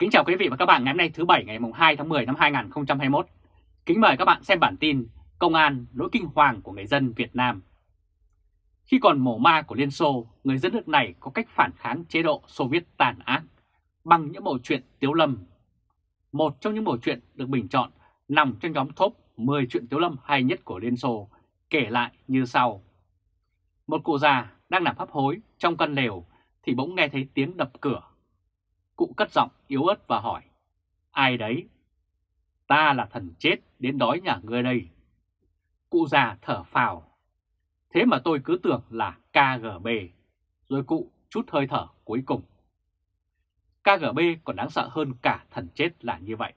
Kính chào quý vị và các bạn ngày hôm nay thứ Bảy ngày 2 tháng 10 năm 2021. Kính mời các bạn xem bản tin Công an nỗi kinh hoàng của người dân Việt Nam. Khi còn mổ ma của Liên Xô, người dân nước này có cách phản kháng chế độ Xô Viết tàn ác bằng những bộ truyện Tiếu Lâm. Một trong những bộ truyện được bình chọn nằm trong nhóm top 10 truyện Tiếu Lâm hay nhất của Liên Xô, kể lại như sau. Một cụ già đang nằm hấp hối trong căn lều thì bỗng nghe thấy tiếng đập cửa Cụ cất giọng yếu ớt và hỏi, ai đấy? Ta là thần chết đến đói nhà ngươi đây. Cụ già thở phào. Thế mà tôi cứ tưởng là KGB, rồi cụ chút hơi thở cuối cùng. KGB còn đáng sợ hơn cả thần chết là như vậy.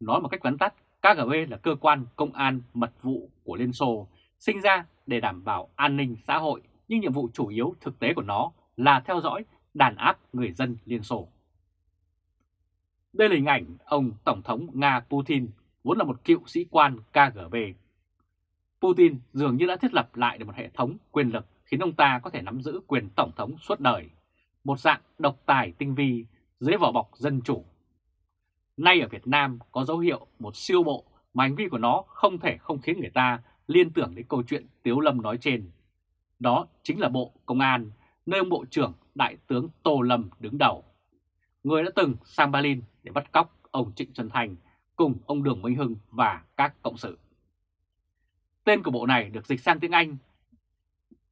Nói một cách vắn tắt, KGB là cơ quan công an mật vụ của Liên Xô, sinh ra để đảm bảo an ninh xã hội, nhưng nhiệm vụ chủ yếu thực tế của nó là theo dõi đàn áp người dân Liên Xô. Đây là hình ảnh ông Tổng thống Nga Putin, vốn là một cựu sĩ quan KGB. Putin dường như đã thiết lập lại được một hệ thống quyền lực khiến ông ta có thể nắm giữ quyền Tổng thống suốt đời, một dạng độc tài tinh vi dưới vỏ bọc dân chủ. Nay ở Việt Nam có dấu hiệu một siêu bộ mà hành vi của nó không thể không khiến người ta liên tưởng đến câu chuyện Tiếu Lâm nói trên. Đó chính là Bộ Công an, nơi ông Bộ trưởng Đại tướng Tô Lâm đứng đầu. Người đã từng sang Berlin để bắt cóc ông Trịnh Xuân Thành cùng ông Đường Minh Hưng và các cộng sự. Tên của bộ này được dịch sang tiếng Anh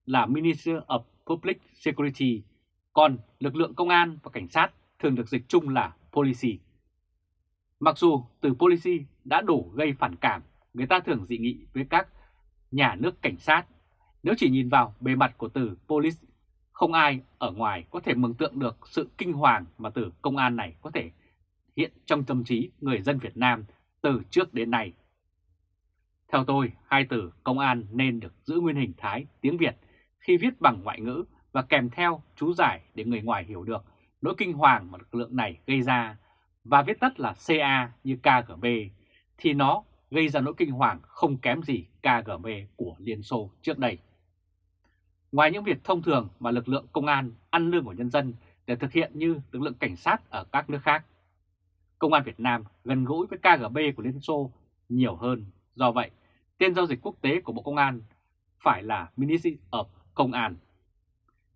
là Minister of Public Security, còn lực lượng công an và cảnh sát thường được dịch chung là Policy. Mặc dù từ Policy đã đủ gây phản cảm, người ta thường dị nghị với các nhà nước cảnh sát. Nếu chỉ nhìn vào bề mặt của từ Police, không ai ở ngoài có thể mường tượng được sự kinh hoàng mà từ công an này có thể hiện trong tâm trí người dân Việt Nam từ trước đến nay. Theo tôi, hai từ công an nên được giữ nguyên hình thái tiếng Việt khi viết bằng ngoại ngữ và kèm theo chú giải để người ngoài hiểu được nỗi kinh hoàng mà lực lượng này gây ra và viết tắt là CA như KGB thì nó gây ra nỗi kinh hoàng không kém gì KGB của Liên Xô trước đây. Ngoài những việc thông thường mà lực lượng công an ăn lương của nhân dân để thực hiện như lực lượng cảnh sát ở các nước khác, Công an Việt Nam gần gũi với KGB của Liên Xô nhiều hơn. Do vậy, tên giao dịch quốc tế của Bộ Công an phải là Ministry of Công an.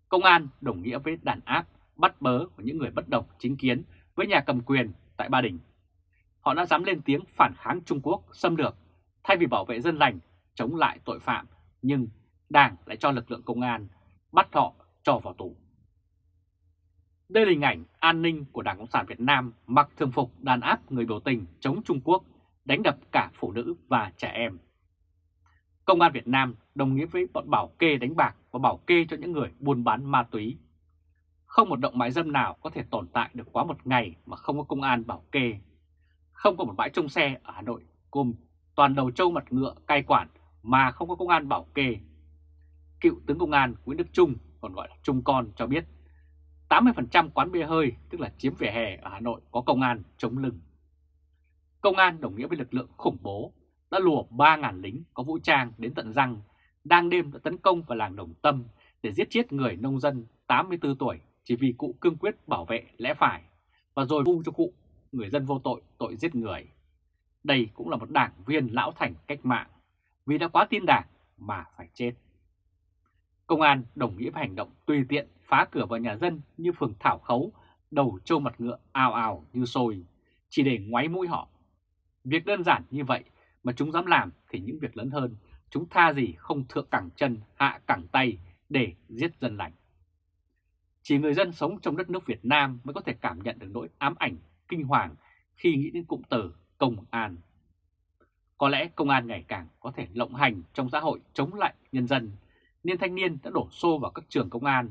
Công an đồng nghĩa với đàn áp, bắt bớ của những người bất đồng chính kiến với nhà cầm quyền tại Ba Đình. Họ đã dám lên tiếng phản kháng Trung Quốc xâm lược thay vì bảo vệ dân lành, chống lại tội phạm, nhưng Đảng lại cho lực lượng công an bắt họ cho vào tù. Đây là hình ảnh an ninh của Đảng Cộng sản Việt Nam mặc thường phục đàn áp người biểu tình chống Trung Quốc, đánh đập cả phụ nữ và trẻ em. Công an Việt Nam đồng nghĩa với bọn bảo kê đánh bạc và bảo kê cho những người buôn bán ma túy. Không một động mại dâm nào có thể tồn tại được quá một ngày mà không có công an bảo kê. Không có một bãi trông xe ở Hà Nội cùng toàn đầu trâu mặt ngựa cai quản mà không có công an bảo kê. Cựu tướng công an Nguyễn Đức Trung, còn gọi là Trung Con cho biết 80% quán bia hơi, tức là chiếm vỉa hè ở Hà Nội có công an chống lưng. Công an đồng nghĩa với lực lượng khủng bố, đã lùa 3.000 lính có vũ trang đến tận răng, đang đêm đã tấn công vào làng Đồng Tâm để giết chết người nông dân 84 tuổi chỉ vì cụ cương quyết bảo vệ lẽ phải và rồi vu cho cụ người dân vô tội tội giết người. Đây cũng là một đảng viên lão thành cách mạng vì đã quá tin đảng mà phải chết. Công an đồng nghĩa với hành động tùy tiện phá cửa vào nhà dân như phường Thảo Khấu, đầu trâu mặt ngựa ào ào như sôi, chỉ để ngoáy mũi họ. Việc đơn giản như vậy mà chúng dám làm thì những việc lớn hơn, chúng tha gì không thượng cẳng chân, hạ cẳng tay để giết dân lành. Chỉ người dân sống trong đất nước Việt Nam mới có thể cảm nhận được nỗi ám ảnh, kinh hoàng khi nghĩ đến cụm từ công an. Có lẽ công an ngày càng có thể lộng hành trong xã hội chống lại nhân dân, nên thanh niên đã đổ xô vào các trường công an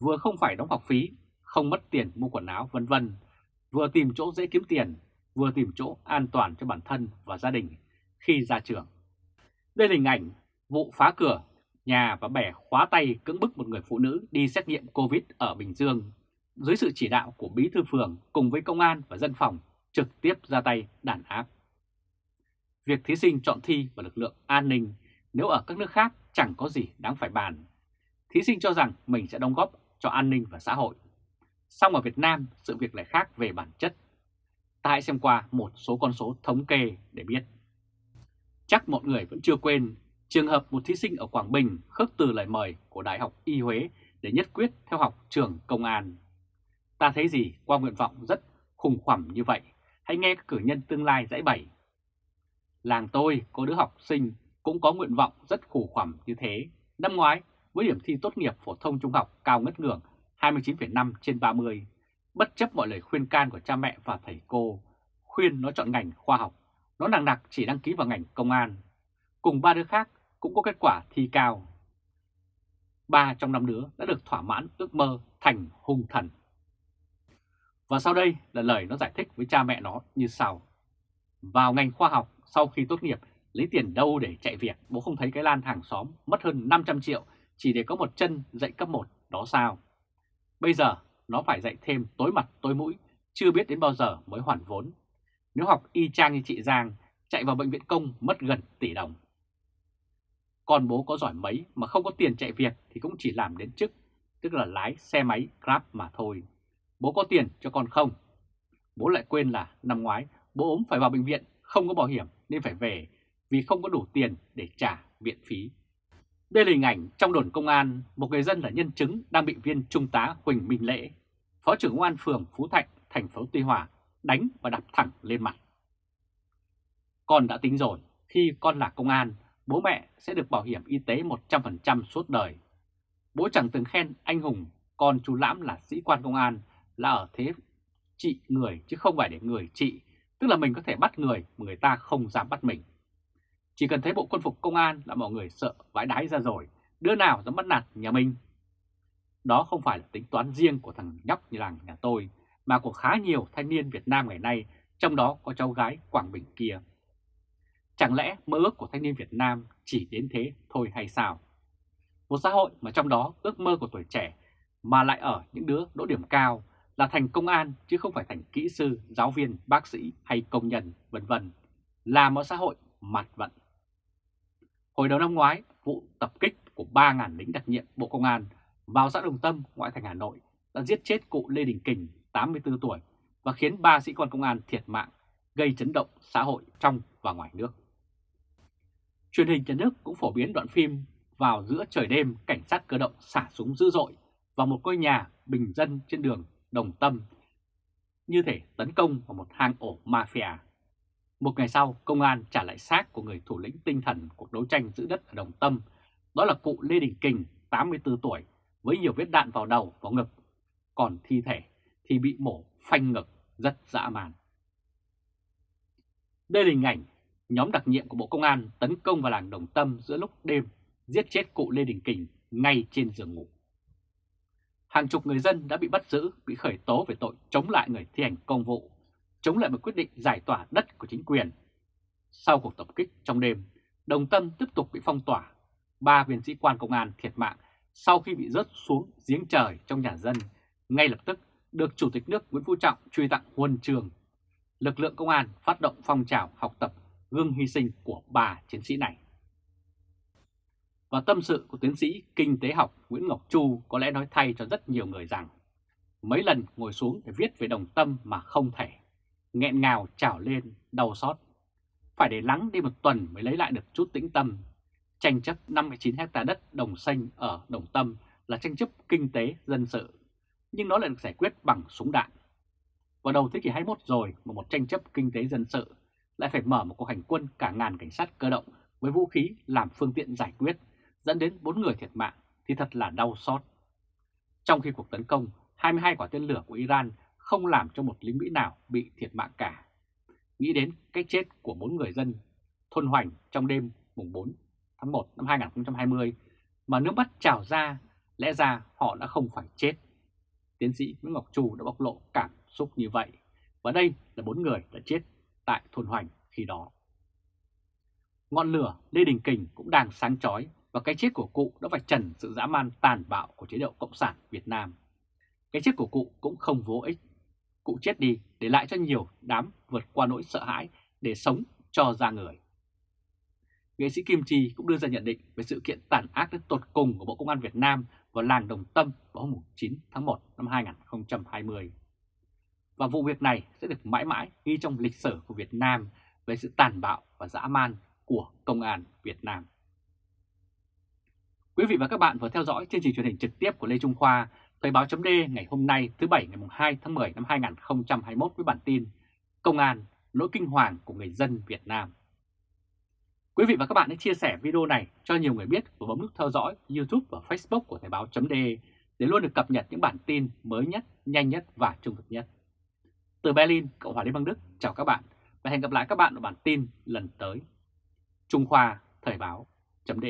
vừa không phải đóng học phí, không mất tiền mua quần áo vân vân, vừa tìm chỗ dễ kiếm tiền, vừa tìm chỗ an toàn cho bản thân và gia đình khi ra trường. Đây là hình ảnh vụ phá cửa nhà và bẻ khóa tay cưỡng bức một người phụ nữ đi xét nghiệm Covid ở Bình Dương dưới sự chỉ đạo của bí thư phường cùng với công an và dân phòng trực tiếp ra tay đàn áp. Việc thí sinh chọn thi và lực lượng an ninh nếu ở các nước khác chẳng có gì đáng phải bàn. Thí sinh cho rằng mình sẽ đóng góp cho an ninh và xã hội. Song ở Việt Nam, sự việc lại khác về bản chất Ta hãy xem qua một số con số thống kê để biết. Chắc mọi người vẫn chưa quên trường hợp một thí sinh ở Quảng Bình khước từ lời mời của Đại học Y Huế để nhất quyết theo học trường công an. Ta thấy gì qua nguyện vọng rất khủng khoằm như vậy, hãy nghe các cử nhân tương lai giải bày. Làng tôi có đứa học sinh cũng có nguyện vọng rất khủ khoằm như thế. Năm ngoái, với điểm thi tốt nghiệp phổ thông trung học cao ngất ngưỡng 29,5 trên 30, bất chấp mọi lời khuyên can của cha mẹ và thầy cô, khuyên nó chọn ngành khoa học, nó nặng nặc chỉ đăng ký vào ngành công an. Cùng ba đứa khác cũng có kết quả thi cao. Ba trong năm đứa đã được thỏa mãn ước mơ thành hung thần. Và sau đây là lời nó giải thích với cha mẹ nó như sau. Vào ngành khoa học sau khi tốt nghiệp lấy tiền đâu để chạy việc, bố không thấy cái lan hàng xóm mất hơn 500 triệu chỉ để có một chân dạy cấp 1 đó sao. Bây giờ nó phải dạy thêm tối mặt tối mũi, chưa biết đến bao giờ mới hoàn vốn. Nếu học y chang như chị Giang, chạy vào bệnh viện công mất gần tỷ đồng. Còn bố có giỏi mấy mà không có tiền chạy việc thì cũng chỉ làm đến chức, tức là lái xe máy Grab mà thôi. Bố có tiền cho con không? Bố lại quên là năm ngoái bố ốm phải vào bệnh viện, không có bảo hiểm nên phải về vì không có đủ tiền để trả viện phí. Đây là hình ảnh trong đồn công an, một người dân là nhân chứng đang bị viên trung tá Huỳnh Minh Lễ, Phó trưởng công an phường Phú Thạnh, thành phố Tuy Hòa, đánh và đập thẳng lên mặt. Con đã tính rồi, khi con là công an, bố mẹ sẽ được bảo hiểm y tế 100% suốt đời. Bố chẳng từng khen anh hùng, con chú Lãm là sĩ quan công an là ở thế trị người chứ không phải để người trị, tức là mình có thể bắt người mà người ta không dám bắt mình. Chỉ cần thấy bộ quân phục công an là mọi người sợ vãi đái ra rồi, đứa nào dám bắt nạt nhà mình. Đó không phải là tính toán riêng của thằng nhóc như làng nhà tôi, mà của khá nhiều thanh niên Việt Nam ngày nay, trong đó có cháu gái Quảng Bình kia. Chẳng lẽ mơ ước của thanh niên Việt Nam chỉ đến thế thôi hay sao? Một xã hội mà trong đó ước mơ của tuổi trẻ mà lại ở những đứa đỗ điểm cao là thành công an chứ không phải thành kỹ sư, giáo viên, bác sĩ hay công nhân, vân vân là một xã hội mặt vận. Hồi đầu năm ngoái, vụ tập kích của 3.000 lính đặc nhiệm Bộ Công an vào xã Đồng Tâm, ngoại thành Hà Nội đã giết chết cụ Lê Đình Kình, 84 tuổi và khiến 3 sĩ quan công an thiệt mạng, gây chấn động xã hội trong và ngoài nước. Truyền hình nhà nước cũng phổ biến đoạn phim vào giữa trời đêm cảnh sát cơ động xả súng dữ dội vào một ngôi nhà bình dân trên đường Đồng Tâm như thể tấn công vào một hang ổ mafia. Một ngày sau, công an trả lại xác của người thủ lĩnh tinh thần cuộc đấu tranh giữ đất ở Đồng Tâm, đó là cụ Lê Đình Kình, 84 tuổi, với nhiều vết đạn vào đầu, vào ngực, còn thi thể thì bị mổ phanh ngực rất dã man. Đây là hình ảnh nhóm đặc nhiệm của Bộ Công an tấn công vào làng Đồng Tâm giữa lúc đêm, giết chết cụ Lê Đình Kình ngay trên giường ngủ. Hàng chục người dân đã bị bắt giữ, bị khởi tố về tội chống lại người thi hành công vụ, chống lại một quyết định giải tỏa đất của chính quyền. Sau cuộc tập kích trong đêm, Đồng Tâm tiếp tục bị phong tỏa. Ba viên sĩ quan công an thiệt mạng sau khi bị rớt xuống giếng trời trong nhà dân, ngay lập tức được Chủ tịch nước Nguyễn Phú Trọng truy tặng huân trường. Lực lượng công an phát động phong trào học tập gương hy sinh của ba chiến sĩ này. Và tâm sự của tiến sĩ kinh tế học Nguyễn Ngọc Chu có lẽ nói thay cho rất nhiều người rằng mấy lần ngồi xuống để viết về đồng tâm mà không thể, nghẹn ngào trào lên, đau xót. Phải để lắng đi một tuần mới lấy lại được chút tĩnh tâm. Tranh chấp 59 hecta đất đồng xanh ở Đồng Tâm là tranh chấp kinh tế dân sự, nhưng nó lại được giải quyết bằng súng đạn. Vào đầu thế kỷ 21 rồi mà một tranh chấp kinh tế dân sự lại phải mở một cuộc hành quân cả ngàn cảnh sát cơ động với vũ khí làm phương tiện giải quyết, dẫn đến 4 người thiệt mạng thì thật là đau xót. Trong khi cuộc tấn công, 22 quả tên lửa của Iran không làm cho một lính Mỹ nào bị thiệt mạng cả. Nghĩ đến cái chết của bốn người dân thôn Hoành trong đêm mùng 4 tháng 1 năm 2020 mà nước mắt trào ra, lẽ ra họ đã không phải chết. Tiến sĩ Nguyễn Ngọc Trù đã bộc lộ cảm xúc như vậy. Và đây là bốn người đã chết tại thôn Hoành khi đó. Ngọn lửa Lê Đình Kình cũng đang sáng chói và cái chết của cụ đã vạch trần sự dã man tàn bạo của chế độ Cộng sản Việt Nam. Cái chết của cụ cũng không vô ích. Cụ chết đi để lại cho nhiều đám vượt qua nỗi sợ hãi để sống cho ra người. Nghệ sĩ Kim Chi cũng đưa ra nhận định về sự kiện tàn ác đến tột cùng của Bộ Công an Việt Nam vào làng Đồng Tâm vào hôm 9 tháng 1 năm 2020. và vụ việc này sẽ được mãi mãi ghi trong lịch sử của Việt Nam về sự tàn bạo và dã man của Công an Việt Nam. Quý vị và các bạn vừa theo dõi chương trình truyền hình trực tiếp của Lê Trung Khoa, Thời báo chấm ngày hôm nay thứ Bảy ngày 2 tháng 10 năm 2021 với bản tin Công an, nỗi kinh hoàng của người dân Việt Nam. Quý vị và các bạn hãy chia sẻ video này cho nhiều người biết và bấm nút theo dõi YouTube và Facebook của Thời báo chấm để luôn được cập nhật những bản tin mới nhất, nhanh nhất và trung thực nhất. Từ Berlin, Cộng hòa Liên bang Đức, chào các bạn và hẹn gặp lại các bạn ở bản tin lần tới. Trung Khoa Thời báo chấm